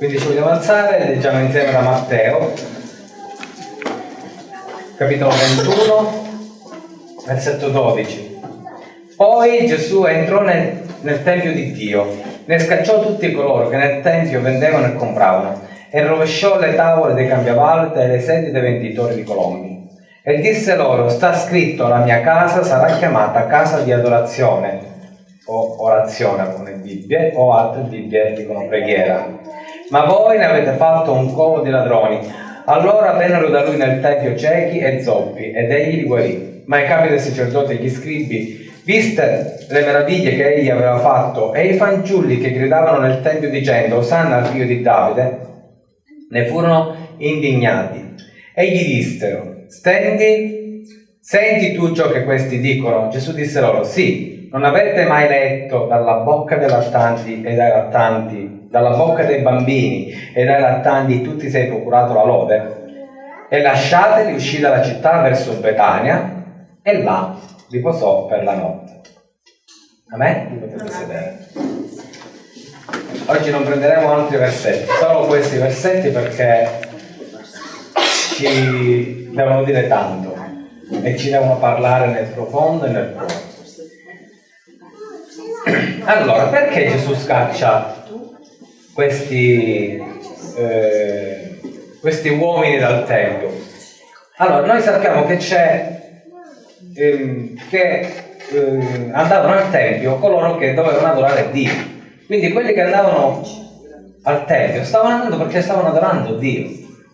Quindi ci vogliamo alzare, leggiamo insieme da Matteo, capitolo 21, versetto 12. Poi Gesù entrò nel, nel Tempio di Dio, ne scacciò tutti coloro che nel Tempio vendevano e compravano, e rovesciò le tavole dei cambiavalte e le sedie dei venditori di colombi. E disse loro, sta scritto, la mia casa sarà chiamata casa di adorazione, o orazione alcune Bibbie, o altre Bibbie dicono preghiera ma voi ne avete fatto un covo di ladroni. Allora vennero da lui nel tempio ciechi e zoppi, ed egli li guarì. Ma i capi dei sacerdoti e gli scribi, viste le meraviglie che egli aveva fatto, e i fanciulli che gridavano nel tempio dicendo, Osanna al figlio di Davide, ne furono indignati. E gli dissero, stendi, senti tu ciò che questi dicono? Gesù disse loro, sì, non avete mai letto dalla bocca dei lattanti e dai lattanti dalla bocca dei bambini e dai lattanti tutti sei procurato la lode? E lasciateli uscì dalla città verso Betania e là riposò per la notte. Amen? Vi potete sedere. Oggi non prenderemo altri versetti, solo questi versetti perché ci devono dire tanto e ci devono parlare nel profondo e nel cuore. Allora, perché Gesù scaccia questi, eh, questi uomini dal Tempio? Allora, noi sappiamo che c'è, ehm, che eh, andavano al Tempio coloro che dovevano adorare Dio. Quindi quelli che andavano al Tempio stavano andando perché stavano adorando Dio,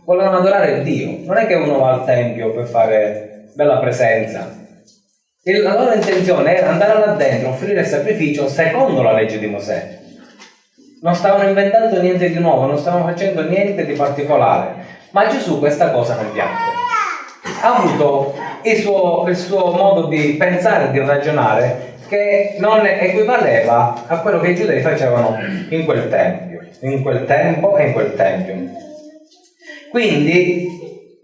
volevano adorare Dio. Non è che uno va al Tempio per fare bella presenza. La loro intenzione era andare là dentro, offrire il sacrificio secondo la legge di Mosè non stavano inventando niente di nuovo, non stavano facendo niente di particolare. Ma Gesù questa cosa non piacque. Ha avuto il suo, il suo modo di pensare, di ragionare, che non equivaleva a quello che i giudei facevano in quel tempio, in quel tempo e in quel tempio. Quindi,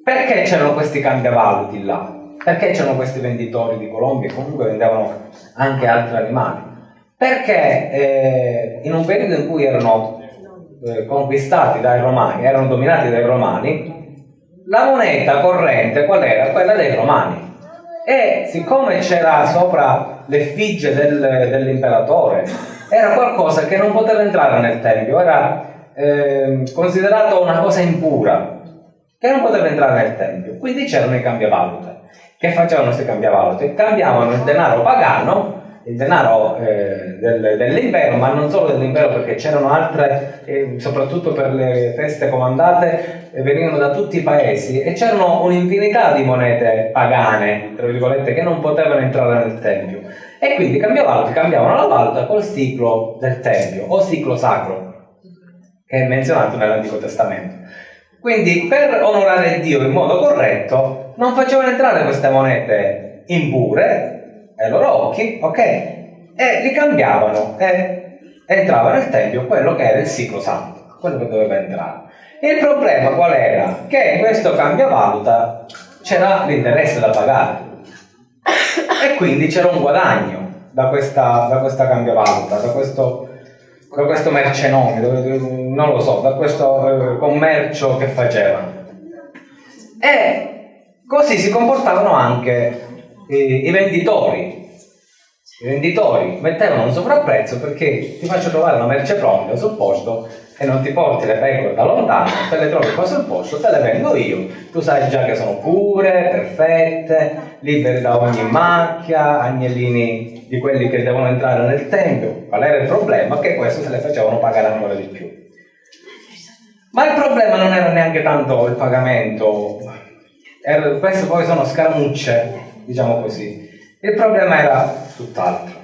perché c'erano questi cambiavaluti là? Perché c'erano questi venditori di colombi e comunque vendevano anche altri animali? Perché eh, in un periodo in cui erano eh, conquistati dai romani, erano dominati dai romani, la moneta corrente qual era? Quella dei romani. E siccome c'era sopra l'effigie del, dell'imperatore, era qualcosa che non poteva entrare nel tempio, era eh, considerato una cosa impura, che non poteva entrare nel tempio. Quindi c'erano i cambiavalute. Che facevano questi cambiavalute? Cambiavano il denaro pagano il denaro eh, del, dell'impero, ma non solo dell'impero perché c'erano altre, eh, soprattutto per le feste comandate, eh, venivano da tutti i paesi e c'erano un'infinità di monete pagane, tra virgolette, che non potevano entrare nel Tempio. E quindi cambiavano, cambiavano la valuta col ciclo del Tempio o ciclo sacro, che è menzionato nell'Antico Testamento. Quindi per onorare Dio in modo corretto non facevano entrare queste monete impure, ai loro occhi, ok? E li cambiavano e entrava nel tempio quello che era il ciclo santo, quello che doveva entrare. Il problema qual era? Che in questo cambiavaluta c'era l'interesse da pagare e quindi c'era un guadagno da questa, da questa cambiavaluta, da questo, da questo mercenome, non lo so, da questo eh, commercio che facevano. E così si comportavano anche i venditori. I venditori mettevano un sovrapprezzo perché ti faccio trovare una merce pronta sul posto e non ti porti le pecore da lontano, te le trovi qua sul posto, te le vendo io. Tu sai già che sono pure, perfette, libere da ogni macchia, agnellini di quelli che devono entrare nel tempio. Qual era il problema? Che questo se le facevano pagare ancora di più. Ma il problema non era neanche tanto il pagamento, queste poi sono scaramucce diciamo così. Il problema era tutt'altro.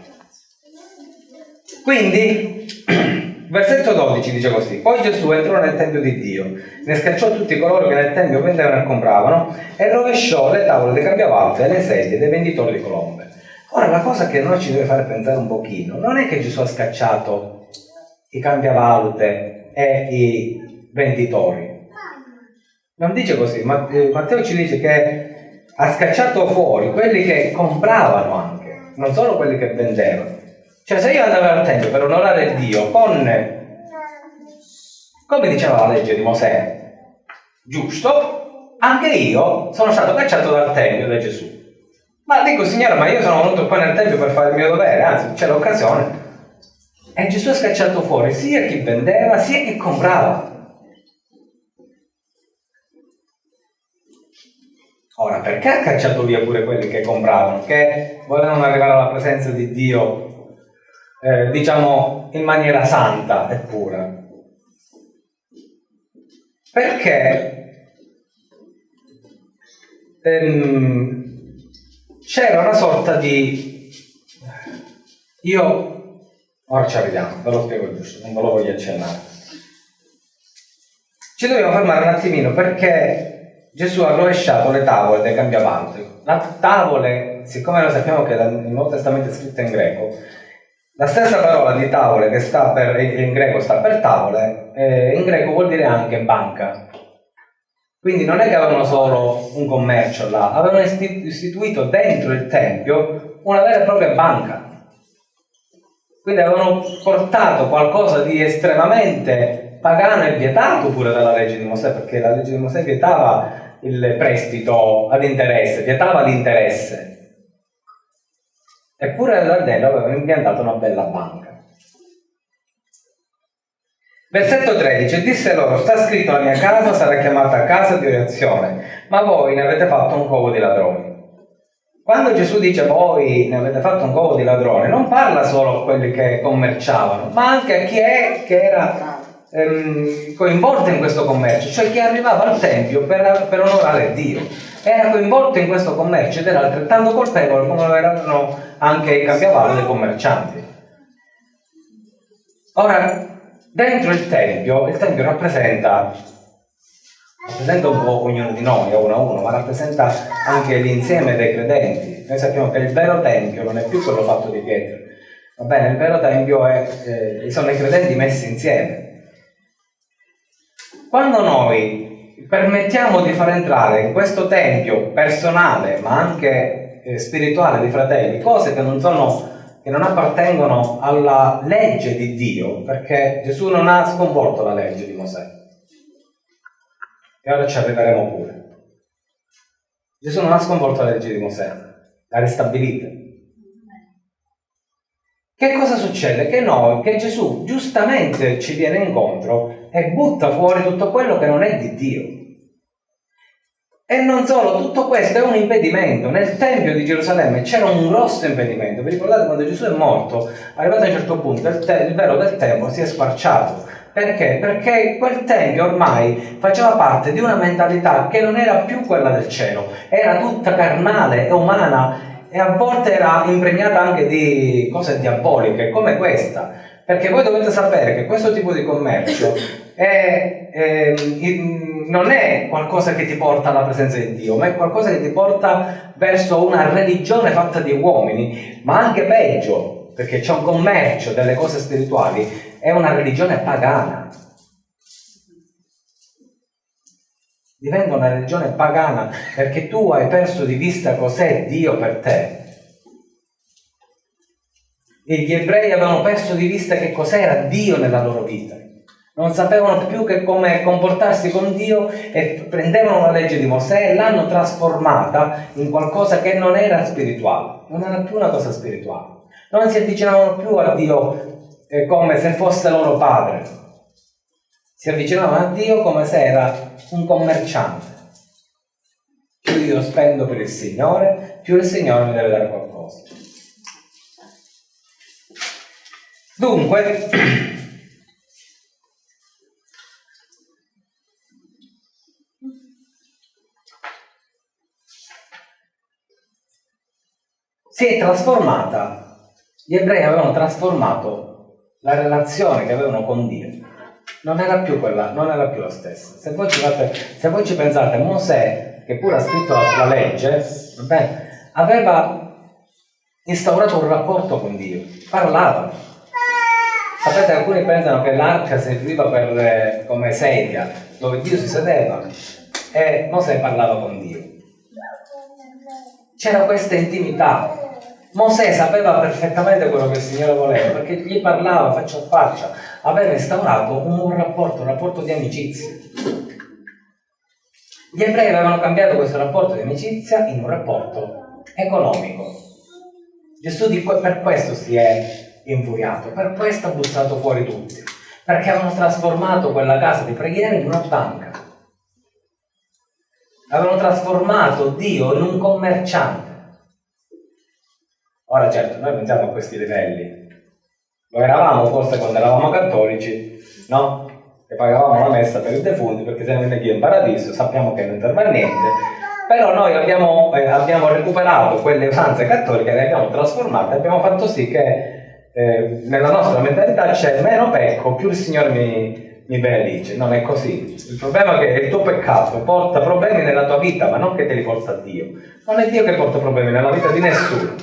Quindi, versetto 12 dice così, poi Gesù entrò nel Tempio di Dio, ne scacciò tutti coloro che nel Tempio vendevano e compravano e rovesciò le tavole dei cambiavalte e le sedie dei venditori di colombe. Ora, la cosa che noi ci deve fare pensare un pochino, non è che Gesù ha scacciato i cambiavalute e i venditori. Non dice così, eh, Matteo ci dice che ha scacciato fuori quelli che compravano anche, non solo quelli che vendevano. Cioè se io andavo al tempio per onorare Dio con come diceva la legge di Mosè, giusto, anche io sono stato cacciato dal Tempio da Gesù. Ma dico, Signore, ma io sono venuto qua nel Tempio per fare il mio dovere, anzi c'è l'occasione. E Gesù è scacciato fuori sia chi vendeva sia chi comprava. Ora, perché ha cacciato via pure quelli che compravano, che volevano arrivare alla presenza di Dio, eh, diciamo, in maniera santa e pura? Perché ehm, c'era una sorta di... Io... Ora ci arriviamo, ve lo spiego giusto, non ve lo voglio accennare. Ci dobbiamo fermare un attimino perché Gesù ha rovesciato le tavole dei cambiavanti. La tavole, siccome noi sappiamo che il Nuovo Testamento è scritto in greco, la stessa parola di tavole che sta per, in greco sta per tavole, eh, in greco vuol dire anche banca. Quindi non è che avevano solo un commercio là, avevano istituito dentro il Tempio una vera e propria banca. Quindi avevano portato qualcosa di estremamente pagano e vietato pure dalla legge di Mosè, perché la legge di Mosè vietava il prestito ad interesse, vietava l'interesse. Eppure l'Ardello aveva impiantato una bella banca. Versetto 13, disse loro, sta scritto la mia casa sarà chiamata casa di orazione, ma voi ne avete fatto un covo di ladroni. Quando Gesù dice voi ne avete fatto un covo di ladroni, non parla solo a quelli che commerciavano, ma anche a chi è che era ehm, coinvolto in questo commercio, cioè chi arrivava al Tempio per, per onorare Dio. Era coinvolto in questo commercio ed era altrettanto colpevole come lo erano anche i cambiavalli commercianti. Ora, dentro il Tempio, il Tempio rappresenta, rappresenta un po' ognuno di noi, uno a uno, ma rappresenta anche l'insieme dei credenti. Noi sappiamo che il vero Tempio non è più quello fatto di pietra, va bene? Il vero Tempio è, eh, sono i credenti messi insieme. Quando noi permettiamo di far entrare in questo tempio personale, ma anche eh, spirituale di fratelli, cose che non, sono, che non appartengono alla legge di Dio, perché Gesù non ha sconvolto la legge di Mosè. E ora ci arriveremo pure. Gesù non ha sconvolto la legge di Mosè, l'ha ristabilita. Che cosa succede? Che noi, che Gesù giustamente ci viene incontro e butta fuori tutto quello che non è di Dio. E non solo, tutto questo è un impedimento. Nel Tempio di Gerusalemme c'era un grosso impedimento. Vi ricordate quando Gesù è morto, arrivato a un certo punto, il, te- il velo del Tempio si è sparciato. Perché? Perché quel Tempio ormai faceva parte di una mentalità che non era più quella del cielo, era tutta carnale e umana e a volte era impregnata anche di cose diaboliche come questa perché voi dovete sapere che questo tipo di commercio è, è, non è qualcosa che ti porta alla presenza di Dio ma è qualcosa che ti porta verso una religione fatta di uomini ma anche peggio perché c'è un commercio delle cose spirituali è una religione pagana diventa una religione pagana perché tu hai perso di vista cos'è Dio per te. E gli ebrei avevano perso di vista che cos'era Dio nella loro vita. Non sapevano più che come comportarsi con Dio e prendevano la legge di Mosè e l'hanno trasformata in qualcosa che non era spirituale, non era più una cosa spirituale. Non si avvicinavano più a Dio eh, come se fosse loro padre, si avvicinavano a Dio come se era un commerciante. Più io spendo per il Signore, più il Signore mi deve dare qualcosa. Dunque, si è trasformata, gli ebrei avevano trasformato la relazione che avevano con Dio non era più quella, non era più la stessa. Se voi ci, fate, se voi ci pensate, Mosè, che pure ha scritto la, la legge, beh, aveva instaurato un rapporto con Dio, parlava. Sapete, alcuni pensano che l'arca serviva per, eh, come sedia, dove Dio si sedeva, e Mosè parlava con Dio. C'era questa intimità. Mosè sapeva perfettamente quello che il Signore voleva, perché gli parlava faccia a faccia, aveva instaurato un rapporto, un rapporto di amicizia. Gli ebrei avevano cambiato questo rapporto di amicizia in un rapporto economico. Gesù per questo si è infuriato, per questo ha buttato fuori tutti, perché avevano trasformato quella casa di preghiera in una banca. Avevano trasformato Dio in un commerciante. Ora certo, noi pensiamo a questi livelli. Lo eravamo forse quando eravamo cattolici, no? che pagavamo la messa per i defunti perché siamo in in paradiso, sappiamo che non serve a niente, però noi abbiamo, eh, abbiamo recuperato quelle usanze cattoliche, le abbiamo trasformate, abbiamo fatto sì che eh, nella nostra mentalità c'è meno pecco, più il Signore mi, mi benedice. Non è così. Il problema è che il tuo peccato porta problemi nella tua vita, ma non che te li porta a Dio. Non è Dio che porta problemi nella vita di nessuno.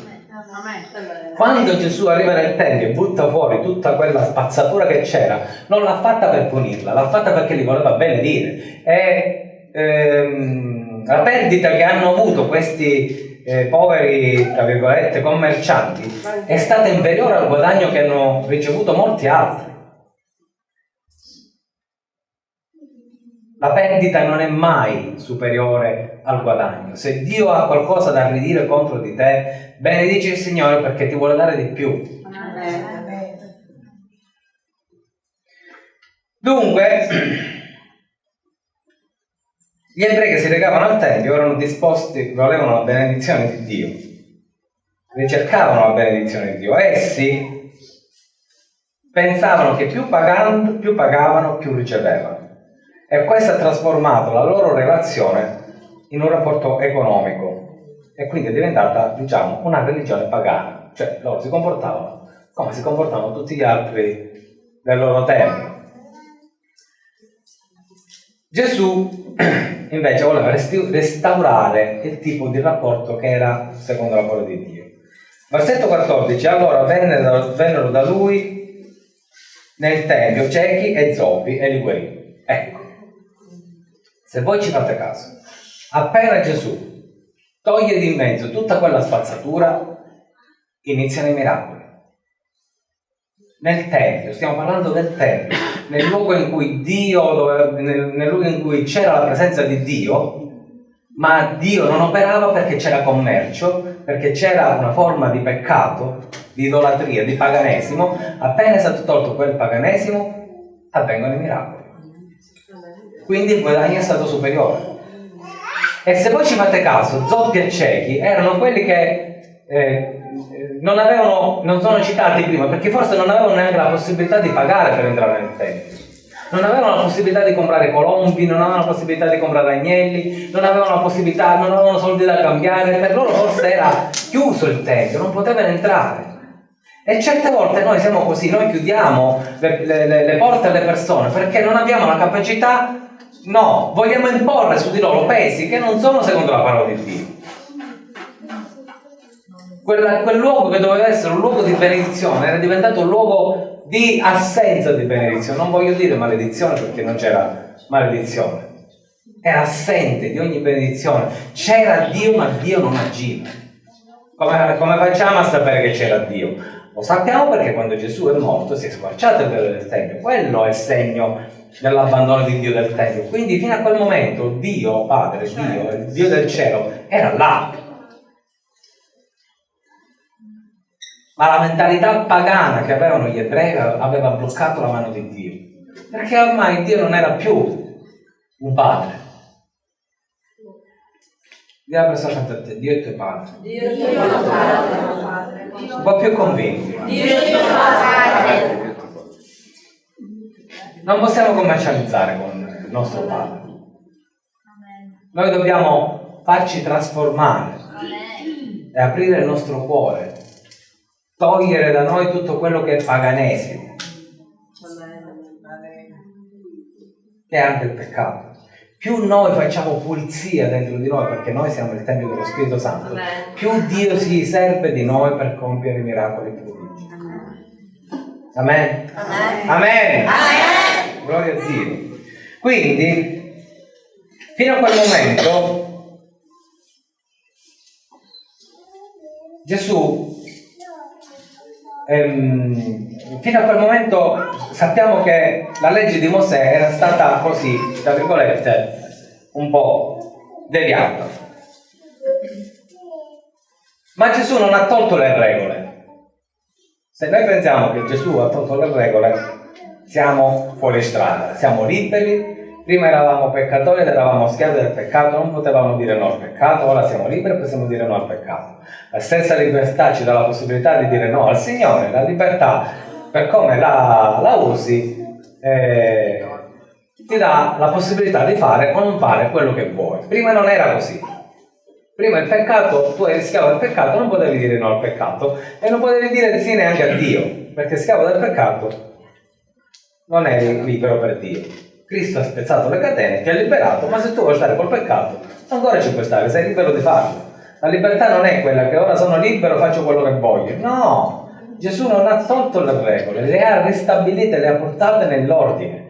Quando Gesù arriva nel Tempio e butta fuori tutta quella spazzatura che c'era, non l'ha fatta per punirla, l'ha fatta perché li voleva benedire. E ehm, la perdita che hanno avuto questi eh, poveri, tra virgolette, commercianti è stata inferiore al guadagno che hanno ricevuto molti altri. La perdita non è mai superiore al guadagno. Se Dio ha qualcosa da ridire contro di te, benedici il Signore perché ti vuole dare di più. Dunque, gli ebrei che si recavano al Tempio erano disposti, volevano la benedizione di Dio, ricercavano la benedizione di Dio. Essi pensavano che più, pagando, più pagavano, più ricevevano. E questo ha trasformato la loro relazione in un rapporto economico e quindi è diventata, diciamo, una religione pagana. Cioè loro si comportavano come si comportavano tutti gli altri del loro tempo. Gesù invece voleva restaurare il tipo di rapporto che era secondo la parola di Dio. Versetto 14, allora vennero, da lui nel tempio ciechi e zoppi e li guarì. Ecco, se voi ci fate caso, appena Gesù toglie di mezzo tutta quella spazzatura, iniziano i miracoli. Nel Tempio, stiamo parlando del Tempio, nel luogo in cui Dio, nel, nel luogo in cui c'era la presenza di Dio, ma Dio non operava perché c'era commercio, perché c'era una forma di peccato, di idolatria, di paganesimo, appena è stato tolto quel paganesimo, avvengono i miracoli. Quindi il guadagno è stato superiore. E se voi ci fate caso, zoppi e ciechi erano quelli che eh, non, avevano, non sono citati prima perché forse non avevano neanche la possibilità di pagare per entrare nel tempio. Non avevano la possibilità di comprare colombi, non avevano la possibilità di comprare agnelli, non avevano la possibilità, non avevano soldi da cambiare, per loro forse era chiuso il tempio, non potevano entrare. E certe volte noi siamo così, noi chiudiamo le, le, le porte alle persone perché non abbiamo la capacità No, vogliamo imporre su di loro pesi che non sono secondo la parola di Dio. Quella, quel luogo che doveva essere un luogo di benedizione era diventato un luogo di assenza di benedizione. Non voglio dire maledizione perché non c'era maledizione. Era assente di ogni benedizione. C'era Dio ma Dio non agiva. Come, come facciamo a sapere che c'era Dio? Lo sappiamo perché quando Gesù è morto si è squarciato il velo del Tempio. Quello è il segno dell'abbandono di Dio del Tempio. Quindi fino a quel momento Dio, Padre, Dio, Dio del cielo, era là. Ma la mentalità pagana che avevano gli ebrei aveva bloccato la mano di Dio. Perché ormai Dio non era più un padre. Dio la persona accanto a te, Dio è tuo padre. Dio è tuo padre. Un po' più convinti. Dio è tuo padre. Non possiamo commercializzare con il nostro Padre. Noi dobbiamo farci trasformare e aprire il nostro cuore, togliere da noi tutto quello che è paganesimo, che è anche il peccato. Più noi facciamo pulizia dentro di noi, perché noi siamo il Tempio dello Spirito Santo, più Dio si serve di noi per compiere i miracoli più Amen. Amen. Amen. Amen. Gloria a Dio. Quindi, fino a quel momento, Gesù ehm, fino a quel momento sappiamo che la legge di Mosè era stata così, tra virgolette, un po' deviata. Ma Gesù non ha tolto le regole. Se noi pensiamo che Gesù ha tolto le regole, siamo fuori strada, siamo liberi. Prima eravamo peccatori ed eravamo schiavi del peccato, non potevamo dire no al peccato, ora siamo liberi e possiamo dire no al peccato. La stessa libertà ci dà la possibilità di dire no al Signore, la libertà per come la, la usi eh, ti dà la possibilità di fare o non fare quello che vuoi. Prima non era così. Prima il peccato, tu eri schiavo del peccato, non potevi dire no al peccato e non potevi dire di sì neanche a Dio, perché schiavo del peccato non eri libero per Dio. Cristo ha spezzato le catene, ti ha liberato, ma se tu vuoi stare col peccato, ancora ci puoi stare, sei libero di farlo. La libertà non è quella che ora sono libero, faccio quello che voglio. No, Gesù non ha tolto le regole, le ha ristabilite, le ha portate nell'ordine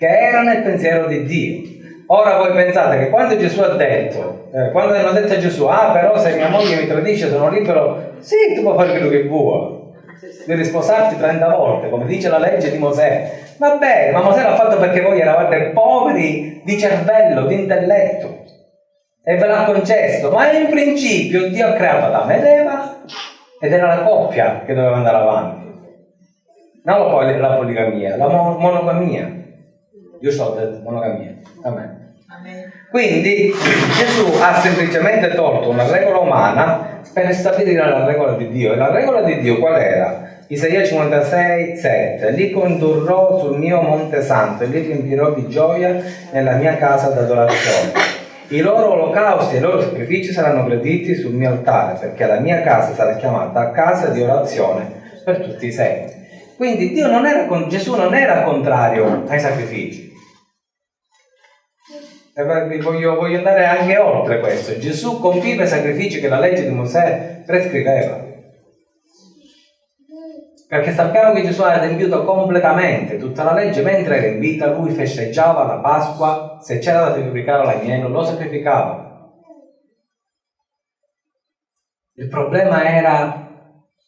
che era nel pensiero di Dio. Ora voi pensate che quando Gesù ha detto, eh, quando hanno detto a Gesù, ah però se mia moglie mi tradisce sono libero, sì, tu puoi fare quello che vuoi, devi sposarti 30 volte, come dice la legge di Mosè. Va bene, ma Mosè l'ha fatto perché voi eravate poveri di cervello, di intelletto, e ve l'ha concesso, ma in principio Dio ha creato Adamo ed Eva, ed era la coppia che doveva andare avanti. Non la poligamia, la monogamia. Io so detto monogamia. Amen. Quindi Gesù ha semplicemente tolto una regola umana per stabilire la regola di Dio. E la regola di Dio qual era? Isaia 56, 7. Li condurrò sul mio monte santo e li riempirò di gioia nella mia casa d'adorazione. I loro olocausti e i loro sacrifici saranno graditi sul mio altare, perché la mia casa sarà chiamata casa di orazione per tutti i secoli. Quindi non era, Gesù non era contrario ai sacrifici, Voglio, voglio, andare anche oltre questo. Gesù compiva i sacrifici che la legge di Mosè prescriveva. Perché sappiamo che Gesù ha adempiuto completamente tutta la legge, mentre era in vita lui festeggiava la Pasqua, se c'era da sacrificare l'agnello lo sacrificava. Il problema era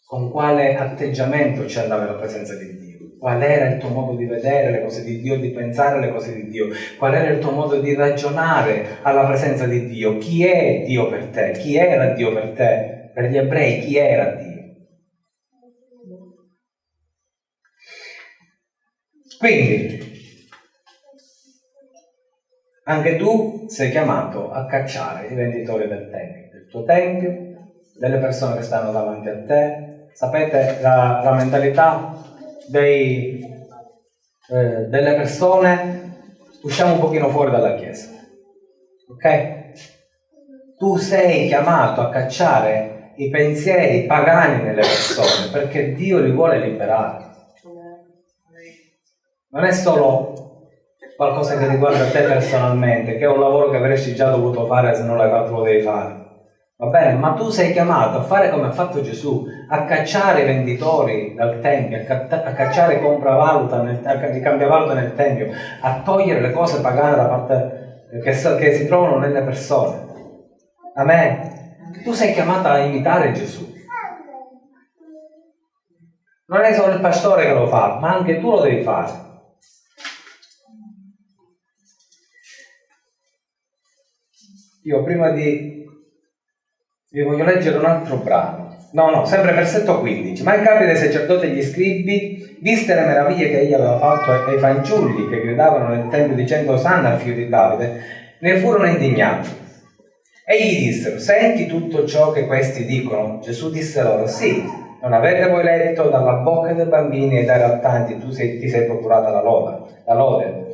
con quale atteggiamento ci andava la presenza di Dio qual era il tuo modo di vedere le cose di Dio, di pensare le cose di Dio, qual era il tuo modo di ragionare alla presenza di Dio, chi è Dio per te, chi era Dio per te, per gli ebrei chi era Dio. Quindi, anche tu sei chiamato a cacciare i venditori del Tempio, del tuo Tempio, delle persone che stanno davanti a te. Sapete la, la mentalità dei, eh, delle persone, usciamo un pochino fuori dalla Chiesa. Ok? Tu sei chiamato a cacciare i pensieri pagani nelle persone perché Dio li vuole liberare. Non è solo qualcosa che riguarda te personalmente, che è un lavoro che avresti già dovuto fare se non l'hai fatto lo devi fare. Va bene, ma tu sei chiamato a fare come ha fatto Gesù, a cacciare i venditori dal Tempio, a, cacciare i compravvaluta, nel, cambiavaluta nel Tempio, a togliere le cose pagane da parte che, che si trovano nelle persone. Amen. Tu sei chiamato a imitare Gesù. Non è solo il pastore che lo fa, ma anche tu lo devi fare. Io prima di vi voglio leggere un altro brano. No, no, sempre versetto 15. Ma il capo dei sacerdoti e gli scribi, viste le meraviglie che egli aveva fatto ai fanciulli che gridavano nel tempio dicendo Sanna al figlio di Davide, ne furono indignati. E gli dissero, senti tutto ciò che questi dicono? Gesù disse loro, sì, non avete voi letto dalla bocca dei bambini e dai rattanti, tu sei, ti sei procurata la lode, la lode.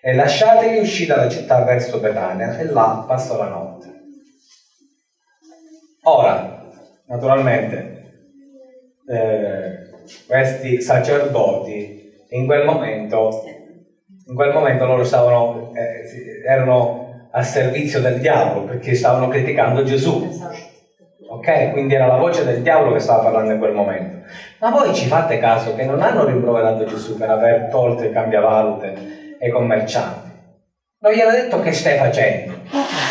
E lasciateli uscire dalla città verso Betania, e là passò la notte. Ora, naturalmente, eh, questi sacerdoti in quel momento, in quel momento loro stavano, eh, erano a servizio del diavolo perché stavano criticando Gesù. Ok? Quindi era la voce del diavolo che stava parlando in quel momento. Ma voi ci fate caso che non hanno rimproverato Gesù per aver tolto i cambiavalute ai commercianti? Non gli hanno detto che stai facendo.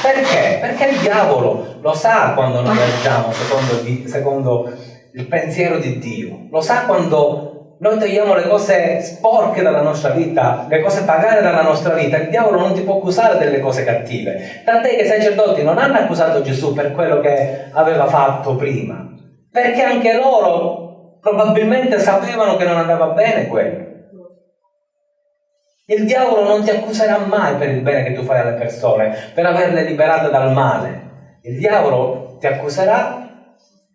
Perché? Perché il diavolo lo sa quando noi agiamo secondo, secondo il pensiero di Dio, lo sa quando noi togliamo le cose sporche dalla nostra vita, le cose pagane dalla nostra vita, il diavolo non ti può accusare delle cose cattive. Tant'è che i sacerdoti non hanno accusato Gesù per quello che aveva fatto prima, perché anche loro probabilmente sapevano che non andava bene quello. Il diavolo non ti accuserà mai per il bene che tu fai alle persone, per averle liberate dal male. Il diavolo ti accuserà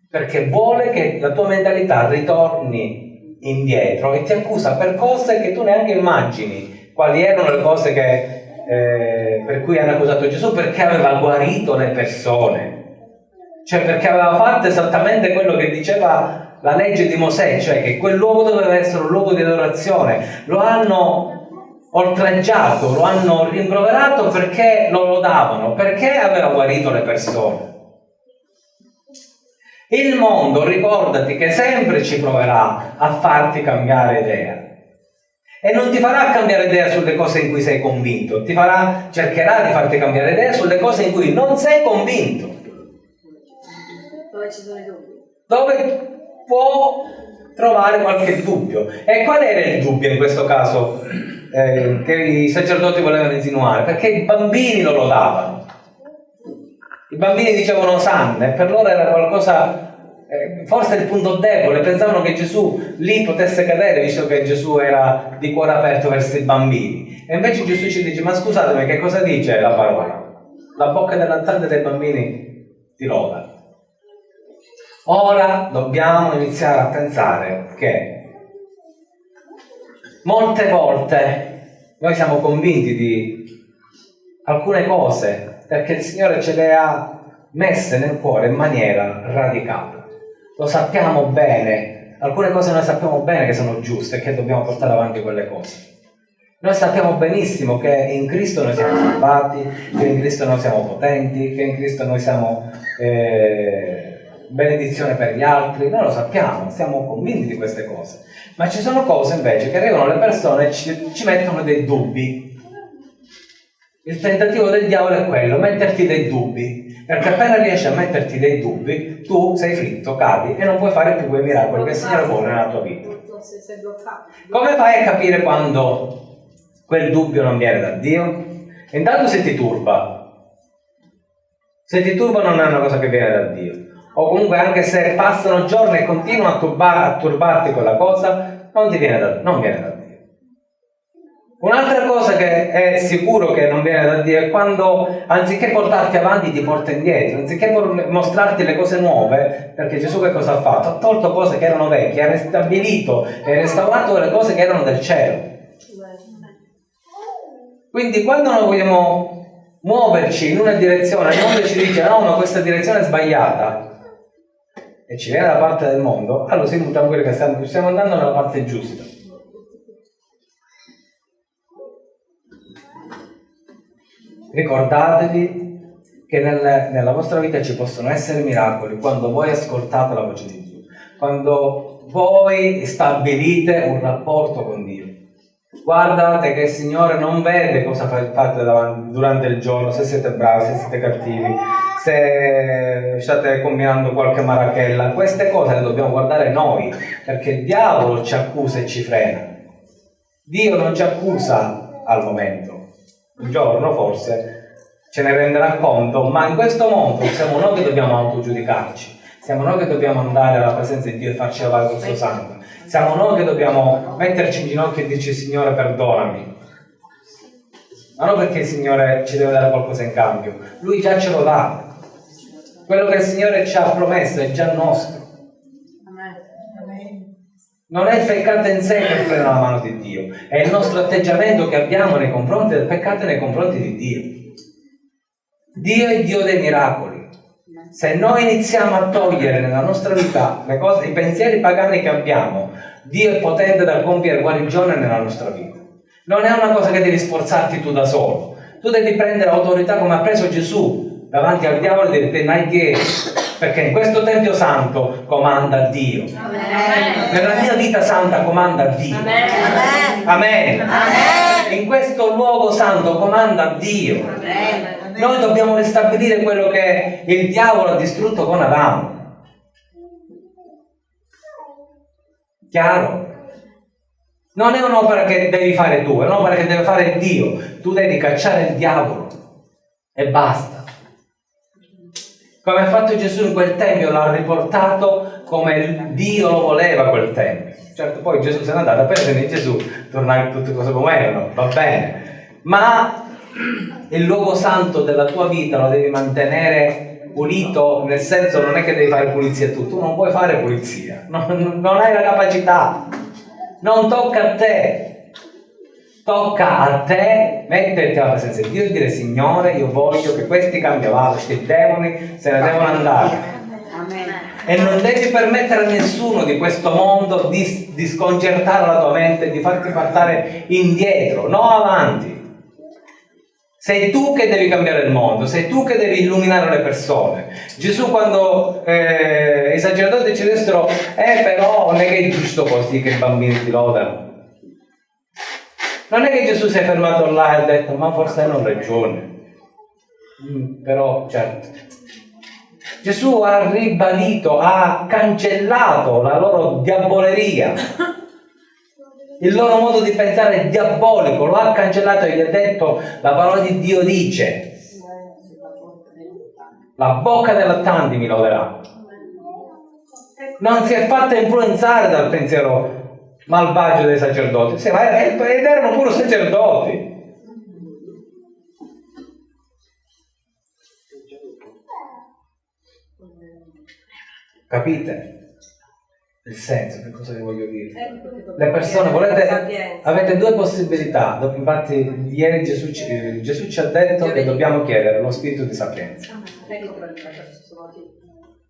perché vuole che la tua mentalità ritorni indietro e ti accusa per cose che tu neanche immagini. Quali erano le cose che, eh, per cui hanno accusato Gesù? Perché aveva guarito le persone. Cioè perché aveva fatto esattamente quello che diceva la legge di Mosè, cioè che quel luogo doveva essere un luogo di adorazione. Lo hanno oltraggiato, lo hanno rimproverato perché lo lodavano, perché aveva guarito le persone. Il mondo, ricordati che sempre ci proverà a farti cambiare idea. E non ti farà cambiare idea sulle cose in cui sei convinto, ti farà, cercherà di farti cambiare idea sulle cose in cui non sei convinto. Dove ci sono i dubbi? Dove può trovare qualche dubbio. E qual era il dubbio in questo caso? Eh, che i sacerdoti volevano insinuare, perché i bambini lo lodavano. I bambini dicevano sanne, per loro era qualcosa, eh, forse il punto debole, pensavano che Gesù lì potesse cadere, visto che Gesù era di cuore aperto verso i bambini. E invece Gesù ci dice, ma scusatemi, che cosa dice la parola? La bocca dell'altare dei bambini ti loda. Ora dobbiamo iniziare a pensare che molte volte noi siamo convinti di alcune cose perché il Signore ce le ha messe nel cuore in maniera radicale. Lo sappiamo bene, alcune cose noi sappiamo bene che sono giuste e che dobbiamo portare avanti quelle cose. Noi sappiamo benissimo che in Cristo noi siamo salvati, che in Cristo noi siamo potenti, che in Cristo noi siamo eh, benedizione per gli altri, noi lo sappiamo, siamo convinti di queste cose. Ma ci sono cose invece che arrivano le persone e ci, ci mettono dei dubbi. Il tentativo del diavolo è quello, metterti dei dubbi, perché appena riesci a metterti dei dubbi, tu sei fritto, cadi e non puoi fare più quei miracoli che il Signore vuole nella tua vita. Come fai a capire quando quel dubbio non viene da Dio? Intanto se ti turba. Se ti turba non è una cosa che viene da Dio o comunque anche se passano giorni e continua a, turbar, a turbarti quella cosa, non ti viene da, non viene da Dio. Un'altra cosa che è sicuro che non viene da Dio è quando anziché portarti avanti ti porta indietro, anziché mostrarti le cose nuove, perché Gesù che cosa ha fatto? Ha tolto cose che erano vecchie, ha ristabilito e restaurato le cose che erano del cielo. Quindi quando noi vogliamo muoverci in una direzione, il mondo ci dice no, ma questa direzione è sbagliata, e ci viene da parte del mondo, allora si muta quello che stiamo, stiamo andando nella parte giusta. Ricordatevi che nel, nella vostra vita ci possono essere miracoli quando voi ascoltate la voce di Dio, quando voi stabilite un rapporto con Dio. Guardate che il Signore non vede cosa fate durante il giorno, se siete bravi, se siete cattivi, se state combinando qualche marachella, queste cose le dobbiamo guardare noi, perché il diavolo ci accusa e ci frena. Dio non ci accusa al momento, un giorno forse ce ne renderà conto, ma in questo mondo siamo noi che dobbiamo autogiudicarci, siamo noi che dobbiamo andare alla presenza di Dio e farci lavare col suo sangue, siamo noi che dobbiamo metterci in ginocchio e dirci Signore perdonami, ma non perché il Signore ci deve dare qualcosa in cambio, Lui già ce lo dà, quello che il Signore ci ha promesso è già nostro. Non è il peccato in sé che frena la mano di Dio, è il nostro atteggiamento che abbiamo nei confronti del peccato e nei confronti di Dio. Dio è Dio dei miracoli. Se noi iniziamo a togliere nella nostra vita cose, i pensieri pagani che abbiamo, Dio è potente da compiere guarigione nella nostra vita. Non è una cosa che devi sforzarti tu da solo. Tu devi prendere autorità come ha preso Gesù davanti al diavolo e dire neghi perché in questo Tempio Santo comanda Dio. Amen. Nella mia vita santa comanda Dio. Amen. Amen. Amen. In questo luogo santo comanda Dio. Noi dobbiamo ristabilire quello che il diavolo ha distrutto con Adamo. Chiaro? Non è un'opera che devi fare tu, è un'opera che deve fare Dio. Tu devi cacciare il diavolo e basta. Come ha fatto Gesù in quel tempio, l'ha riportato come Dio lo voleva quel tempio. Certo, poi Gesù se n'è andato, appena se Gesù tornare tutte cose come erano, va bene. Ma il luogo santo della tua vita lo devi mantenere pulito, nel senso non è che devi fare pulizia tu, tu non puoi fare pulizia, non, non hai la capacità, non tocca a te. Tocca a te metterti alla presenza di Dio e dire Signore, io voglio che questi cambiavali, questi demoni se ne devono andare. E non devi permettere a nessuno di questo mondo di, di sconcertare la tua mente, di farti portare indietro, no avanti. Sei tu che devi cambiare il mondo, sei tu che devi illuminare le persone. Gesù quando eh, i sacerdoti ci dissero, eh però non è che è giusto così che i bambini ti lodano. Non è che Gesù si è fermato là e ha detto, ma forse hanno ragione. Mm, però, certo. Gesù ha ribadito, ha cancellato la loro diavoleria il loro modo di pensare diabolico, lo ha cancellato e gli ha detto la parola di Dio dice la bocca dei lattanti mi loderà. Non si è fatta influenzare dal pensiero malvagio dei sacerdoti, ed erano pure sacerdoti. Capite? il senso, che cosa vi voglio dire? Ecco, Le persone, volete, avete due possibilità, infatti ieri Gesù ci, Gesù ci ha detto che dobbiamo chiedere lo spirito di sapienza. Ah,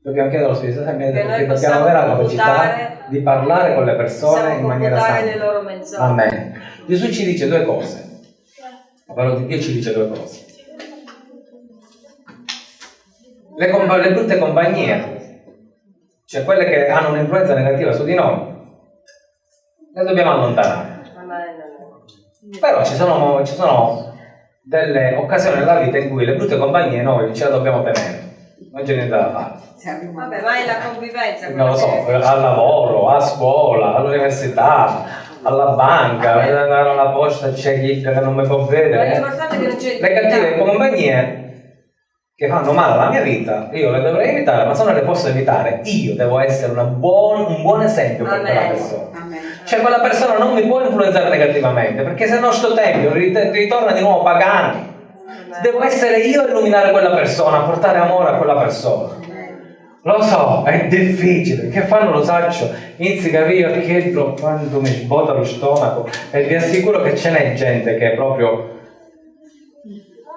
dobbiamo chiedere lo spirito di sapienza perché dobbiamo avere la capacità di parlare con le persone in maniera sana. Amen. Gesù ci dice due cose. La parola di Dio ci dice due cose. Le, le brutte compagnie cioè quelle che hanno un'influenza negativa su di noi, le dobbiamo allontanare. Però ci sono, ci sono delle occasioni nella vita in cui le brutte compagnie noi ce le dobbiamo tenere, non c'è niente da fare. Vabbè, ma è la convivenza. Non lo so, che... al lavoro, a scuola, all'università, alla banca, alla posta c'è chi che non mi può vedere. Le cattive compagnie che fanno male alla mia vita, io le dovrei evitare, ma se non le posso evitare, io devo essere buon, un buon esempio per quella persona. Amen. Cioè quella persona non mi può influenzare negativamente, perché se no sto tempio ritorna di nuovo pagani. Devo essere io a illuminare quella persona, a portare amore a quella persona. Lo so, è difficile, che fanno lo saccio, inizi a capire perché quando mi sbota lo stomaco e vi assicuro che ce n'è gente che è proprio...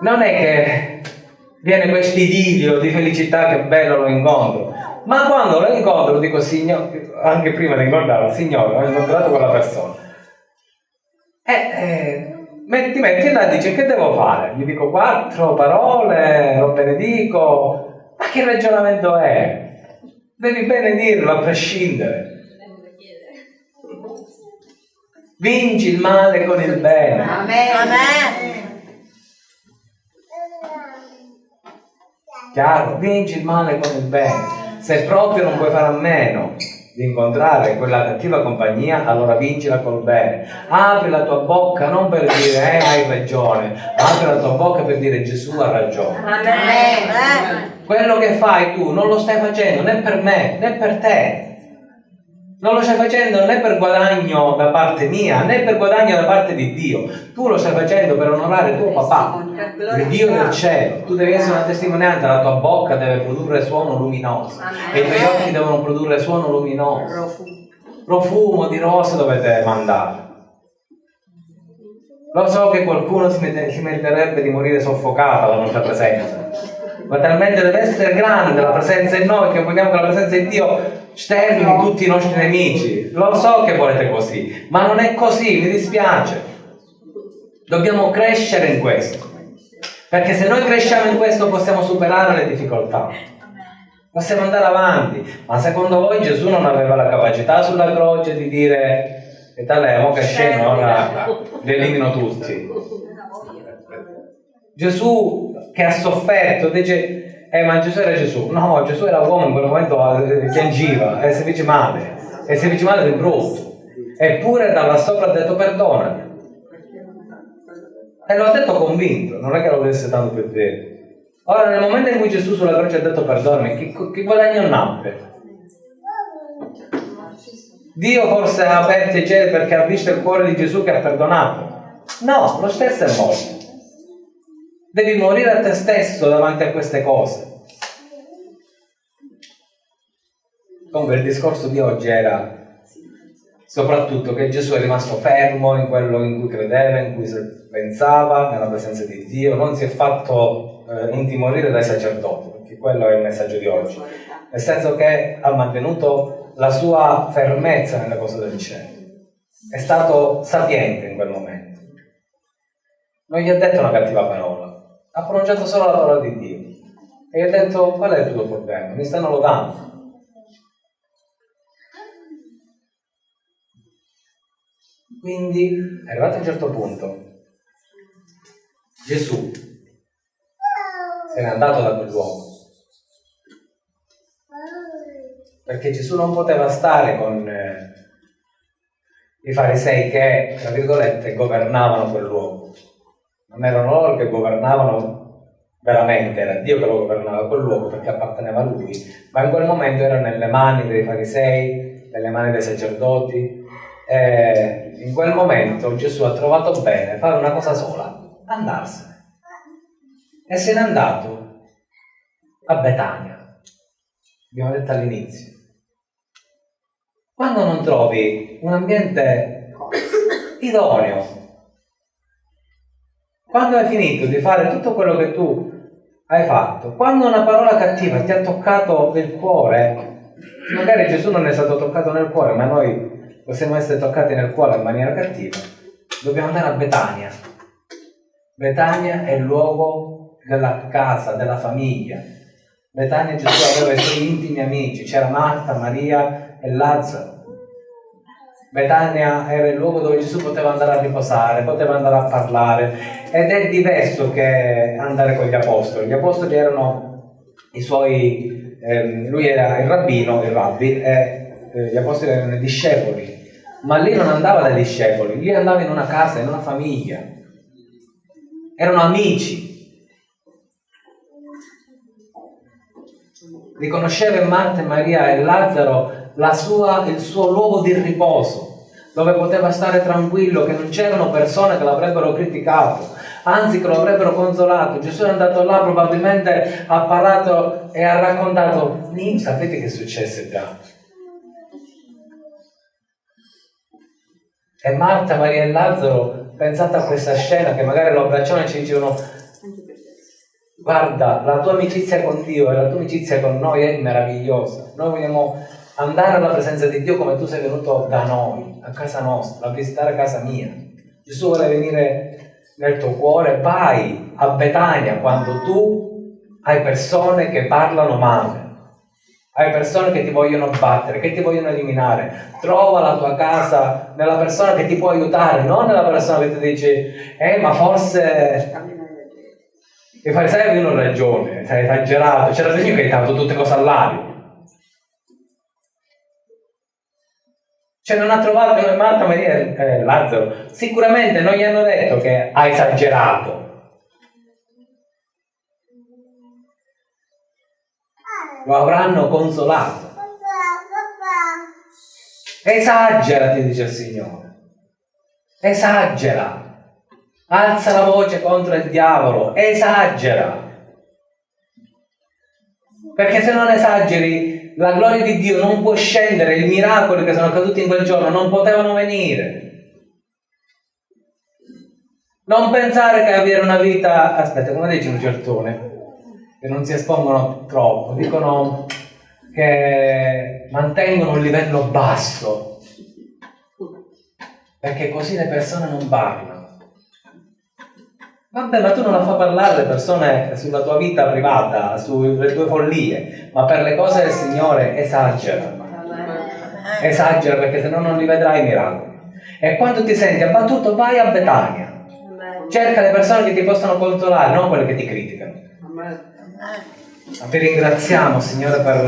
Non è che viene questo idilio di felicità che bello lo incontro. Ma quando lo incontro dico, signore, anche prima di incontrarlo, signore, ho incontrato quella persona. E eh, ti metti là e dici che devo fare? Gli dico quattro parole, lo benedico. Ma che ragionamento è? Devi benedirlo a prescindere. Vinci il male con il bene. Amen. Amen. Chiaro? Vinci il male con il bene. Se proprio non puoi fare a meno di incontrare quella cattiva compagnia, allora vincila col bene. Apri la tua bocca non per dire eh, hai ragione, apri la tua bocca per dire Gesù ha ragione. Amen. Quello che fai tu non lo stai facendo né per me né per te. Non lo stai facendo né per guadagno da parte mia, né per guadagno da parte di Dio. Tu lo stai facendo per onorare tuo papà, il Dio del cielo. Tu devi essere una testimonianza, la tua bocca deve produrre suono luminoso e i tuoi occhi devono produrre suono luminoso. Profumo di rosa dovete mandare. Lo so che qualcuno si, meriterebbe di morire soffocato alla nostra presenza, ma talmente deve essere grande la presenza in noi che vogliamo che la presenza di Dio stermini tutti i nostri nemici. Lo so che volete così, ma non è così, mi dispiace. Dobbiamo crescere in questo. Perché se noi cresciamo in questo possiamo superare le difficoltà. Possiamo andare avanti. Ma secondo voi Gesù non aveva la capacità sulla croce di dire e tale mo che sceno, ora li elimino tutti. Gesù che ha sofferto dice Eh, ma Gesù era Gesù. No, Gesù era uomo in quel momento eh, piangeva e si fece male. E si fece male di brutto. Eppure da là sopra ha detto perdonami. E lo ha detto convinto, non è che lo desse tanto per bene. Ora, nel momento in cui Gesù sulla croce ha detto perdonami, che, che guadagno nacque? Dio forse ha aperto i cieli perché ha visto il cuore di Gesù che ha perdonato. No, lo stesso è morto. Devi morire a te stesso davanti a queste cose. Comunque il discorso di oggi era soprattutto che Gesù è rimasto fermo in quello in cui credeva, in cui pensava, nella presenza di Dio, non si è fatto eh, intimorire dai sacerdoti, perché quello è il messaggio di oggi, nel senso che ha mantenuto la sua fermezza nelle cose del cielo, è stato sapiente in quel momento, non gli ha detto una cattiva parola, ha pronunciato solo la parola di Dio. E gli ha detto, qual è il tuo problema? Mi stanno lodando. Quindi, arrivato a un certo punto, Gesù se n'è andato da quel luogo. Perché Gesù non poteva stare con eh, i farisei che, tra virgolette, governavano quel luogo non erano loro che governavano veramente, era Dio che lo governava quel luogo perché apparteneva a lui, ma in quel momento era nelle mani dei farisei, nelle mani dei sacerdoti. E in quel momento Gesù ha trovato bene fare una cosa sola, andarsene. E se n'è andato a Betania, abbiamo detto all'inizio. Quando non trovi un ambiente idoneo quando hai finito di fare tutto quello che tu hai fatto, quando una parola cattiva ti ha toccato il cuore, magari Gesù non è stato toccato nel cuore, ma noi possiamo essere toccati nel cuore in maniera cattiva, dobbiamo andare a Betania. Betania è il luogo della casa, della famiglia. Betania Gesù aveva i suoi intimi amici, c'era Marta, Maria e Lazzaro. Betania era il luogo dove Gesù poteva andare a riposare, poteva andare a parlare ed è diverso che andare con gli apostoli. Gli apostoli erano i suoi, ehm, lui era il rabbino, il rabbi, e eh, gli apostoli erano i discepoli, ma lì non andava dai discepoli, lì andava in una casa, in una famiglia, erano amici. Riconosceva in Marta Maria e Lazzaro sua, il suo luogo di riposo, dove poteva stare tranquillo, che non c'erano persone che l'avrebbero criticato, anzi che lo avrebbero consolato. Gesù è andato là, probabilmente ha parlato e ha raccontato, sapete che successe già? E Marta, Maria e Lazzaro, pensate a questa scena che magari lo abbracciano e ci dicevano guarda, la tua amicizia con Dio e la tua amicizia con noi è meravigliosa. Noi vogliamo andare alla presenza di Dio come tu sei venuto da noi, a casa nostra, a visitare casa mia. Gesù vuole venire nel tuo cuore, vai a Betania quando tu hai persone che parlano male, hai persone che ti vogliono battere, che ti vogliono eliminare. Trova la tua casa nella persona che ti può aiutare, non nella persona che ti dice, eh ma forse i farisei avevano ragione, sei esagerato, c'era Dio che ha dato tutte cose all'aria. Cioè non ha trovato Marta, Maria eh, Lazzaro. Sicuramente non gli hanno detto che ha esagerato. Lo avranno consolato. Esagera, ti dice il Signore. Esagera. Alza la voce contro il diavolo. Esagera. Perché se non esageri la gloria di Dio non può scendere, i miracoli che sono accaduti in quel giorno non potevano venire. Non pensare che avere una vita, aspetta, come dice un certone, che non si espongono troppo, dicono che mantengono un livello basso, perché così le persone non parlano. Vabbè, ma tu non la fa parlare le persone sulla tua vita privata, sulle tue follie, ma per le cose del Signore esagera. Esagera perché se no non li vedrai i miracoli. E quando ti senti abbattuto vai a Betania. Cerca le persone che ti possono consolare, non quelle che ti criticano. Ti ringraziamo, Signore, per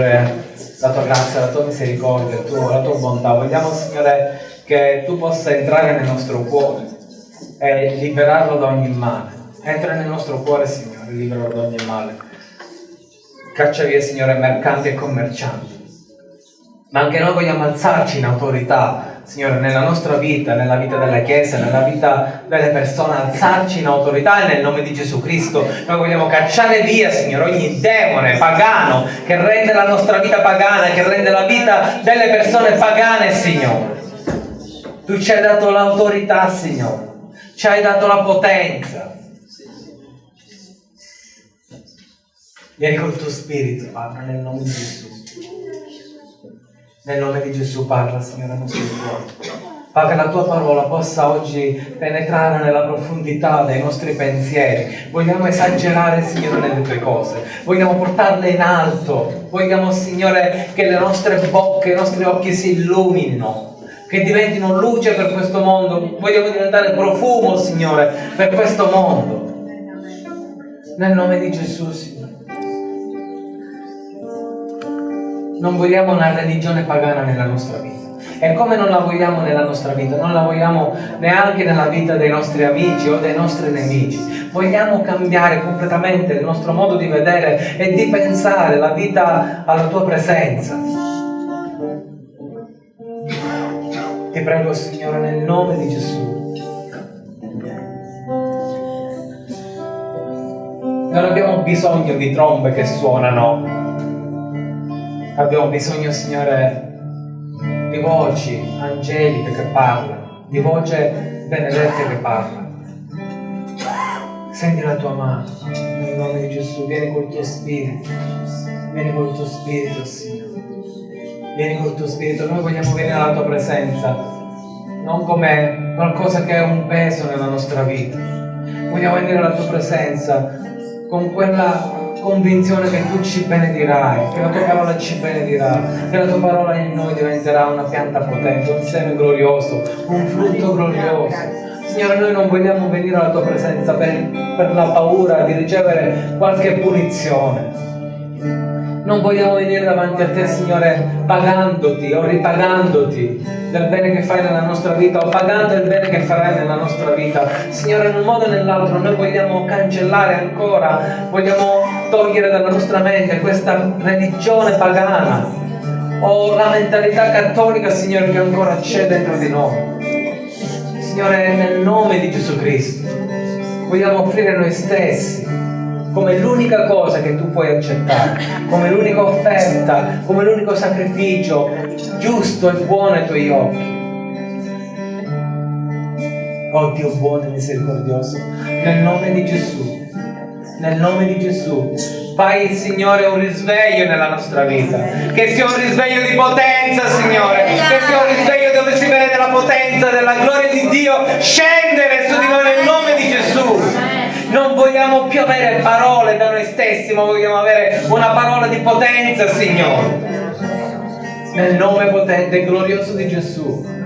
la tua grazia, la tua misericordia, la tua bontà. Vogliamo, Signore, che tu possa entrare nel nostro cuore e liberarlo da ogni male. Entra nel nostro cuore, Signore, liberalo da ogni male. Caccia via, Signore, mercanti e commercianti. Ma anche noi vogliamo alzarci in autorità Signore, nella nostra vita, nella vita della Chiesa, nella vita delle persone, alzarci in autorità nel nome di Gesù Cristo. Noi vogliamo cacciare via, Signore, ogni demone pagano che rende la nostra vita pagana, che rende la vita delle persone pagane, Signore. Tu ci hai dato l'autorità, Signore. Ci hai dato la potenza. Vieni col tuo spirito, Padre, nel nome di Gesù. Nel nome di Gesù parla, Signore, al nostro cuore. Fa che la tua parola possa oggi penetrare nella profondità dei nostri pensieri. Vogliamo esagerare, Signore, nelle tue cose. Vogliamo portarle in alto. Vogliamo, Signore, che le nostre bocche, i nostri occhi si illuminino. Che diventino luce per questo mondo. Vogliamo diventare profumo, Signore, per questo mondo. Nel nome di Gesù, Signore. Non vogliamo una religione pagana nella nostra vita. E come non la vogliamo nella nostra vita, non la vogliamo neanche nella vita dei nostri amici o dei nostri nemici. Vogliamo cambiare completamente il nostro modo di vedere e di pensare la vita alla tua presenza. Ti prego, Signore, nel nome di Gesù. Non abbiamo bisogno di trombe che suonano Abbiamo bisogno, Signore, di voci angeliche che parlano, di voce benedette che parlano. Senti la tua mano, nel nome di Gesù, vieni col tuo spirito, vieni col tuo spirito, Signore. Vieni col tuo spirito, noi vogliamo venire alla tua presenza, non come qualcosa che è un peso nella nostra vita. Vogliamo venire alla tua presenza con quella convinzione che tu ci benedirai, che la tua parola ci benedirà, che la tua parola in noi diventerà una pianta potente, un seme glorioso, un frutto glorioso. Signore, noi non vogliamo venire alla tua presenza per, per la paura di ricevere qualche punizione. Non vogliamo venire davanti a te, Signore, pagandoti o ripagandoti del bene che fai nella nostra vita o pagando il bene che farai nella nostra vita. Signore, in un modo o nell'altro noi vogliamo cancellare ancora, vogliamo togliere dalla nostra mente questa religione pagana o la mentalità cattolica, Signore, che ancora c'è dentro di noi. Signore, nel nome di Gesù Cristo, vogliamo offrire noi stessi come l'unica cosa che tu puoi accettare, come l'unica offerta, come l'unico sacrificio giusto e buono ai tuoi occhi. Oh Dio buono e misericordioso, nel nome di Gesù, nel nome di Gesù, fai Signore un risveglio nella nostra vita, che sia un risveglio di potenza Signore, che sia un risveglio dove si vede la potenza della gloria di Dio scendere su di noi nel nome di Gesù non vogliamo più avere parole da noi stessi, ma vogliamo avere una parola di potenza, Signore. Nel nome potente e glorioso di Gesù.